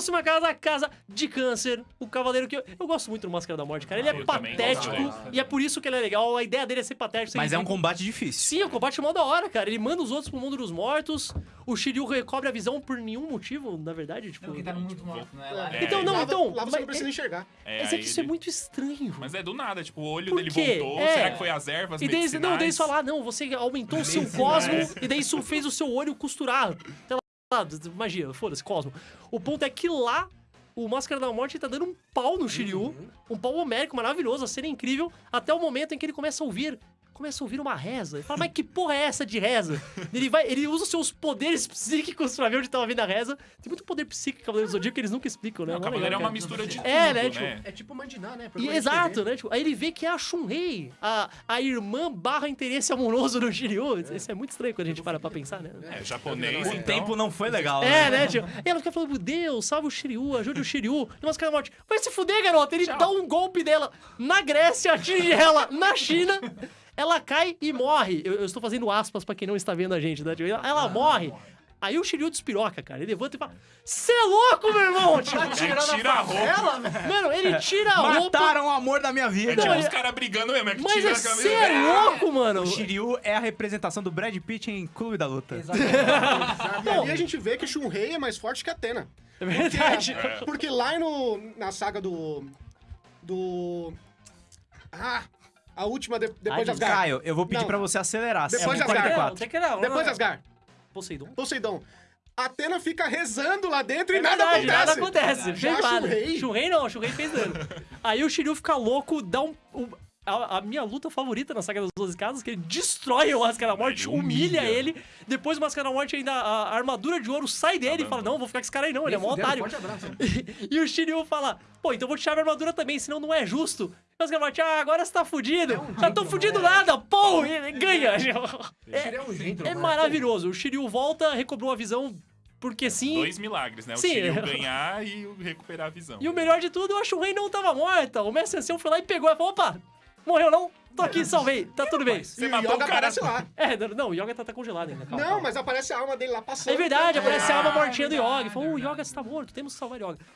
Próxima casa, casa de câncer. O cavaleiro que eu, eu gosto muito do Máscara da Morte, cara. Ele é também patético e é por isso que ele é legal. A ideia dele é ser patético. Mas é um combate difícil. Sim, o combate é mó da hora, cara. Ele manda os outros pro mundo dos mortos. O Shiryu recobre a visão por nenhum motivo, na verdade. Tipo... Não, tá no mundo morto, né? Lá, É, Então, não, lá, então. Lá você mas não precisa é- enxergar. É, Mas é que isso é ele- muito estranho. Mas é do nada, tipo, o olho dele voltou. É. Será que foi as ervas E daí, não, daí eles falam, ah, não, você aumentou o seu cosmo, e daí isso fez o seu olho costurar. Sei lá, magia, foda-se, cosmo. O ponto é que lá, o Máscara da Morte tá dando um pau no Shiryu, um pau homérico maravilhoso, a cena é incrível, até o momento em que ele começa a ouvir. Começa a ouvir uma reza. Ele fala, mas que porra é essa de reza? ele, vai, ele usa os seus poderes psíquicos pra ver onde tava vindo a reza. Tem muito poder psíquico em Cavaleiro do Zodíaco que eles nunca explicam, né? Não, o Cavaleiro é uma cara. mistura de É, tudo, né, né? tipo, É tipo mandinar, né? E, exato, né? Tipo, aí ele vê que é a Shunrei, a, a irmã barra interesse amoroso do Shiryu. Isso é muito estranho quando a gente para pra pensar, né? É, japonês, O então... tempo não foi legal. É, né? né, tio? E ela fica falando, Deus, salve o Shiryu, ajude o Shiryu. E umas caras morte. Vai se fuder, garota. Ele dá um golpe dela na Grécia, atinge ela na China. Ela cai e morre. Eu, eu estou fazendo aspas pra quem não está vendo a gente, né? Ela, ela morre. Aí o Shiryu despiroca, cara. Ele levanta e fala: Cê é louco, meu irmão! Tipo, tira a roupa. mano, ele tira a roupa. Mataram o amor da minha É vida. tipo Não, os caras brigando mesmo, é que Mas é, cê é louco, mano. O Shiryu é a representação do Brad Pitt em Clube da Luta. Exatamente. E ali a gente vê que Shunrei é mais forte que Atena. É verdade. Porque lá no, na saga do. Do. Ah! A última de- depois de Asgard. Caio, eu vou pedir Não. pra você acelerar. Depois de São Asgard. 44. Tem que não, Depois de não. Asgard. Poseidon. Poseidon. Atena fica rezando lá dentro e É nada verdade, acontece. Nada acontece. Já nada. Shunrei. Shunrei não, Shunrei fez dano. Aí o Shiryu fica louco, dá um. um- a, a minha luta favorita na saga das 12 casas, que ele destrói o Máscara da Morte, Ele humilha. humilha. ele. Depois o Máscara da Morte ainda. A, a armadura de ouro sai dele e fala: Não, vou ficar com esse cara aí, não, ele é mó otário. Forte abraço. E, o Shiryu fala: Pô, então eu vou tirar minha armadura também, senão não é justo. E o Máscara da Morte, ah, agora você tá fudido. Já tô fudido nada, pô! E ele ganha. É um jeito, É né? maravilhoso. O Shiryu volta, recobrou a visão, porque sim. Dois milagres, né? O Sim. Shiryu ganhar e o recuperar a visão. E o melhor de tudo, eu acho que o rei não tava morta. O mestre ancião foi lá e pegou e falou: opa, morreu não? Tô aqui, salvei, tá tudo bem. Você E o matou Yoga o cara. aparece lá. É, não, o Yoga tá, tá congelado ainda. calma, Não, calma. mas aparece a alma dele lá passando. É verdade, aparece a Ah, alma é mortinha do verdade, Yoga. Falou, o é Yoga está morto, temos que salvar o Yoga.